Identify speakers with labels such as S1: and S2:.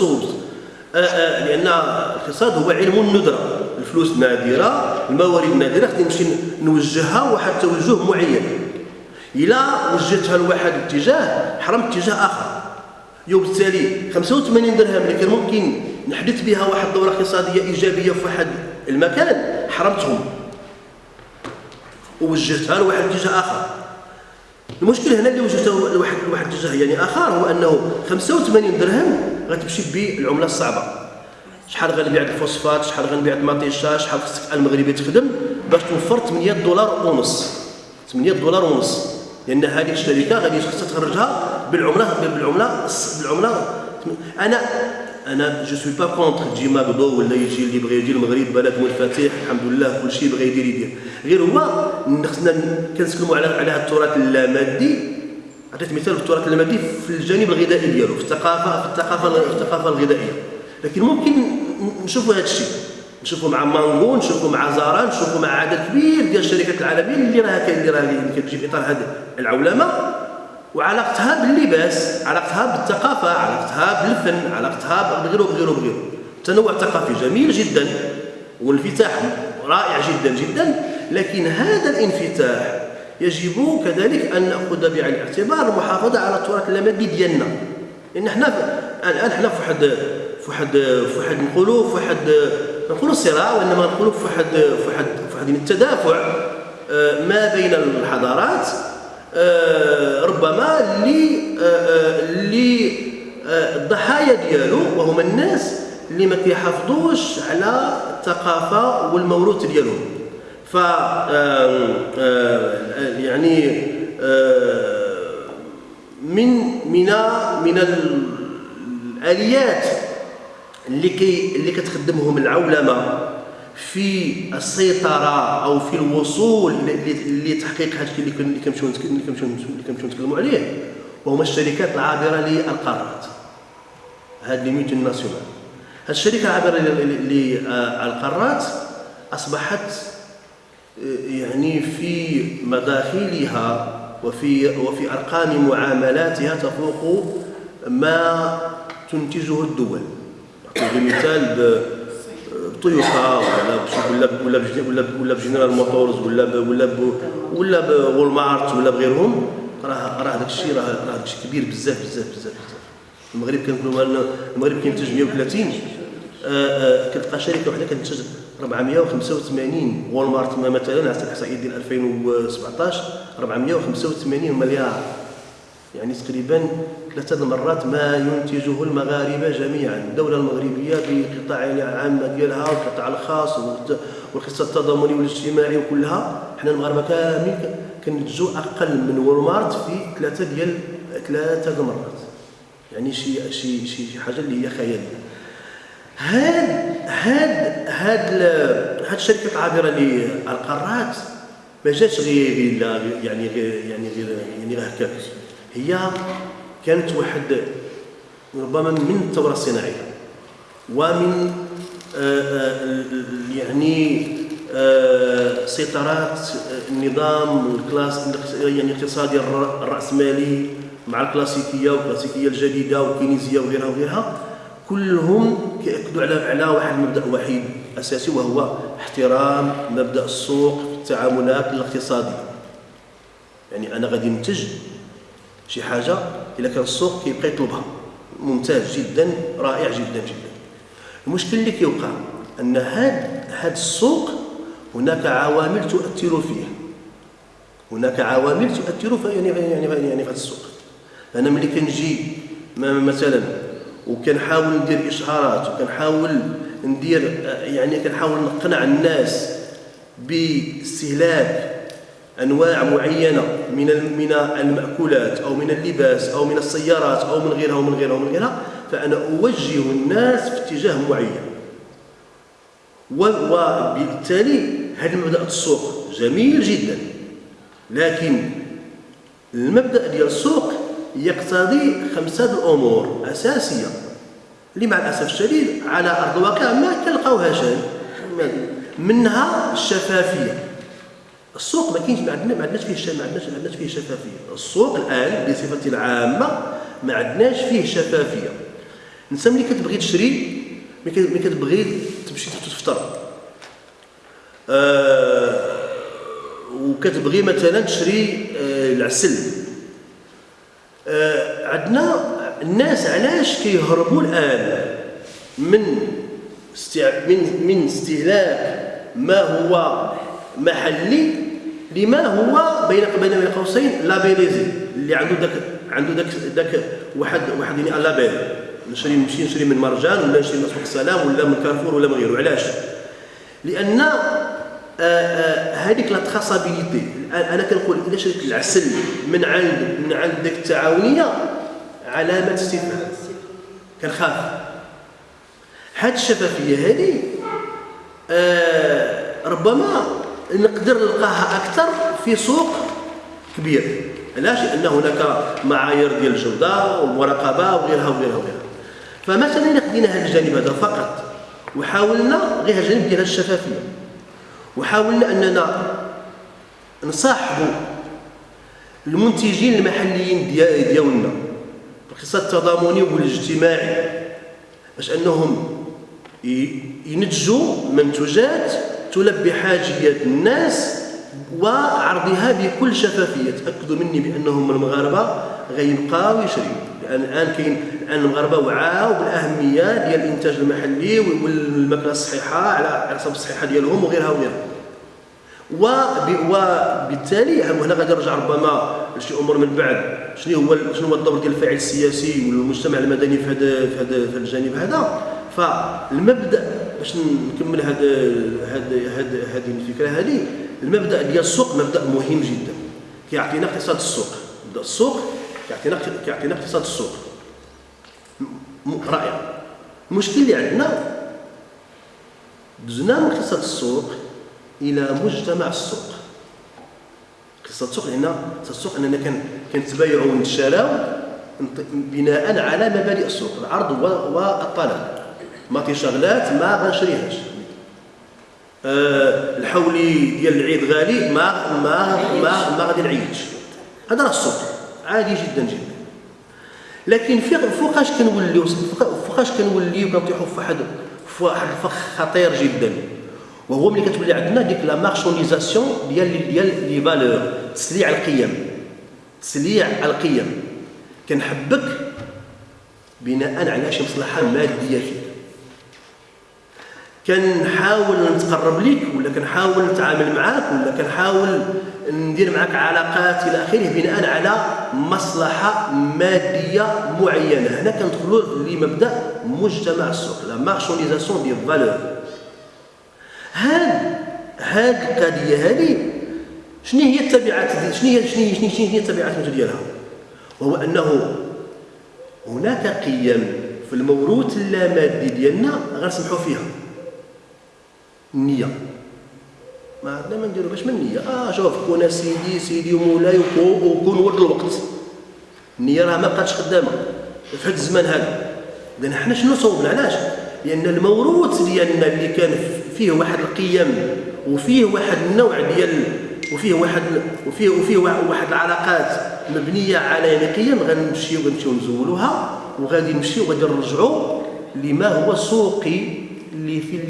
S1: الصوت آه، آه، لأن الاقتصاد هو علم الندرة. الفلوس نادرة الموارد نادرة خصني نمشي نوجهها واحد التوجه معين. إلا وجهتها لواحد الاتجاه حرمت اتجاه آخر. وبالتالي 85 درهم اللي كان ممكن نحدث بها واحد الدورة اقتصادية إيجابية في واحد المكان حرمتهم. ووجهتها لواحد الاتجاه آخر. المشكل هنا اللي وجهته لواحد لواحد الاتجاه يعني آخر هو أنه 85 درهم غتمشي بالعملة الصعبة. شحال غنبيع الفوسفات؟ شحال غنبيع المطيشه شحال خصك المغربي تخدم باش توفر 8 دولار ونص 8 دولار ونص لأن هذه الشركة غادي خصها تخرجها بالعمله بالعملة بالعملة. أنا أنا je suis pas contre تجي McDo ولا يجي اللي بغى يجي المغرب بلد منفتح الحمد لله كل شيء بغى يدير يدير. غير هو خصنا كنتكلموا على على التراث اللامادي. عطيت مثال في التراث اللامادي في الجانب الغذائي ديالو في الثقافة في الثقافة في الثقافة الغذائية. لكن ممكن نشوفوا هذا الشيء. نشوفوا مع مانغو نشوفوا مع زارا نشوفوا مع عدد كبير ديال الشركات العالمية اللي راها اللي راها كتجي في إطار هذه العولمة. وعلاقتها باللباس علاقتها بالثقافة علاقتها بالفن علاقتها بغيره بغيره بغيره التنوع الثقافي جميل جدا والانفتاح رائع جدا جدا. لكن هذا الانفتاح يجب كذلك أن نأخذ بعين الاعتبار المحافظه على التراث اللامادي ديالنا. لأن حنا الآن حنا في واحد في واحد في واحد نقولوا في واحد نقولوا صراع وإنما نقولوا في واحد في واحد في واحد التدافع آه، ما بين الحضارات آه، ربما للضحايا آه، ديالو وهما الناس اللي ما كيحافظوش على الثقافة والموروث ديالهم. ف يعني من من من الآليات اللي كي اللي كتخدمهم العولمة في السيطرة أو في الوصول لتحقيق هذا الشيء اللي كنمشيو اللي كنمشيو نتكلموا عليه وهما الشركات العابرة للقارات هذه لي ميتون ناسيونال. هذه الشركة العابرة للقارات أصبحت يعني في مداخلها وفي وفي أرقام معاملاتها تفوق ما تنتجه الدول. نعطي مثال بتويوتا ولا ولا ولا ولا بجنرال موتورز ولا ولا ولا ب Walmart ولا بغيرهم. راه راه داك الشيء راه راه داك الشيء كبير بزاف بزاف بزاف بزاف. المغرب كنقولوا المغرب كينتج 130 كتلقى شركة وحدة كتنتج 485 Walmart مثلا على الاحصائيات ديال 2017 485 مليار. يعني تقريبا ثلاثة المرات ما ينتجه المغاربة جميعا. الدولة المغربية بقطاع العامة ديالها والقطاع الخاص والقصة التضامني والاجتماعي وكلها حنا المغاربة كامل كنتجو أقل من Walmart في ثلاثة ديال ثلاثة المرات. يعني شي شي شي حاجة اللي هي خيالية هاد هاد هاد هاد الشركة العابرة للقارات ما جاتش غير يعني غير يعني غير يعني غير هكاك هي كانت واحد ربما من الثورة الصناعية ومن آه، آه، يعني آه، سيطرات النظام الكلاس يعني الاقتصادي الرأسمالي مع الكلاسيكية والكلاسيكية الجديدة والكينيزية وغيرها وغيرها كلهم كيأكدوا على على واحد المبدأ وحيد أساسي وهو احترام مبدأ السوق في التعاملات الاقتصادية. يعني أنا غادي ننتج شي حاجة إلا كان السوق كيبقى يطلبها. ممتاز جدا رائع جدا جدا. المشكل اللي كيوقع أن هاد هاد السوق هناك عوامل تؤثر فيه. هناك عوامل تؤثر في يعني يعني يعني في هذا السوق. أنا ملي كنجي مثلا وكنحاول ندير إشهارات وكنحاول ندير يعني كنحاول نقنع الناس باستهلاك أنواع معينة من من المأكولات أو من اللباس أو من السيارات أو من غيرها ومن غيرها ومن غيرها فأنا أوجه الناس في اتجاه معين. وبالتالي هذا المبدا السوق. جميل جدا. لكن المبدأ ديال السوق يقتضي خمسة الأمور أساسية. اللي مع الأسف الشديد على أرض الواقع ما كنلقاوهاش منها الشفافية. السوق ما كاينش ما عندناش فيه ما عندناش ما عندناش فيه شفافية. السوق الآن بصفة عامة ما عندناش فيه شفافية. انت ملي كتبغي تشري ملي كتبغي تمشي تفطر. آه وكتبغي مثلا تشري آه العسل. آه عندنا الناس علاش كيهربوا الآن من من من استهلاك ما هو محلي لما هو بين بين قوسين لابيليزي اللي عنده داك عنده داك داك واحد واحد يعني label نشري نمشي نشري من مرجان ولا نشري من سوق السلام ولا من كارفور ولا من غيره. علاش؟ لأن آه، آه، هذيك la traçabilité أنا كنقول إذا شريت العسل من عند من عند ديك التعاونية علامة استفهام. كنخاف هاد الشفافيه هذه آه ربما نقدر نلقاها أكثر في سوق كبير. علاش؟ لأن هناك معايير ديال الجودة والمراقبة وغيرها وغيرها وغيرها. فمثلا إذا خدينا هذا الجانب هذا فقط وحاولنا غير الجانب ديال الشفافية وحاولنا أننا نصاحبوا المنتجين المحليين ديالنا. الاقتصاد التضامني والاجتماعي باش أنهم ينتجوا منتوجات تلبي حاجيات الناس وعرضها بكل شفافية. تاكدوا مني بأنهم المغاربة غيبقاو يشريوا لأن الان كاين الآن المغاربة وعاو بالأهمية ديال الإنتاج المحلي والماكلة الصحيحة على حسب الصحه ديالهم وغيرها وغيرها. وبالتالي هنا غادي نرجع ربما لشي أمور من بعد. شنو هو شنو هو الدور ديال الفاعل السياسي والمجتمع المدني في هذا في هذا في الجانب هذا؟ فالمبدأ باش نكمل هذا هذا هذه الفكرة هذه المبدأ ديال السوق مبدأ مهم جدا. كيعطينا اقتصاد السوق. مبدأ السوق كيعطينا كيعطينا اقتصاد السوق. رائع. المشكل اللي عندنا دزنا من اقتصاد السوق إلى مجتمع السوق. اقتصاد السوق لأن السوق اننا كنتبايعوا ونتشاراو بناء على مبادئ السوق. العرض والطلب. ماطيشة غلات ما غنشريهاش. أه الحولي ديال العيد غالي ما ما ما ما غادي نعيش. هذا راه السوق. عادي جدا جدا. لكن فوقاش كنوليو فوقاش كنوليو كنطيحوا في واحد في واحد الفخ خطير جدا؟ وهو ملي كتولي عندنا ديك la marchandisation ديال ديال les valeurs تسليع القيم. تسليع القيم. كنحبك بناء على شي مصلحة مادية فيك. كنحاول نتقرب لك ولا كنحاول نتعامل معاك ولا كنحاول ندير معاك علاقات إلى آخره بناء على مصلحة مادية معينة. هنا كندخلوا لمبدأ مجتمع السوق la marchandisation des valeurs هاد هاد القضية هذه شنو هي التبعات شنو هي شنو هي شنو هي التبعات ديالها؟ وهو أنه هناك قيم في الموروث اللامادي ديالنا غنسمحوا فيها. النية. ما عندنا ما نديرو باش من النية. آه شوف كون سيدي سيدي ومولاي وكون ورد الوقت. النية راه ما بقاتش خدامة. في هذا الزمان هذا. اذا حنا شنو صوبنا؟ علاش؟ لأن الموروث ديالنا اللي كان فيه واحد القيم وفيه واحد النوع ديال وفيه واحد وفيه وفيه واحد العلاقات مبنية على يعني قيم غنمشيو غنمشيو نزولوها وغادي نمشيو وغادي نرجعوا لما هو سوقي اللي في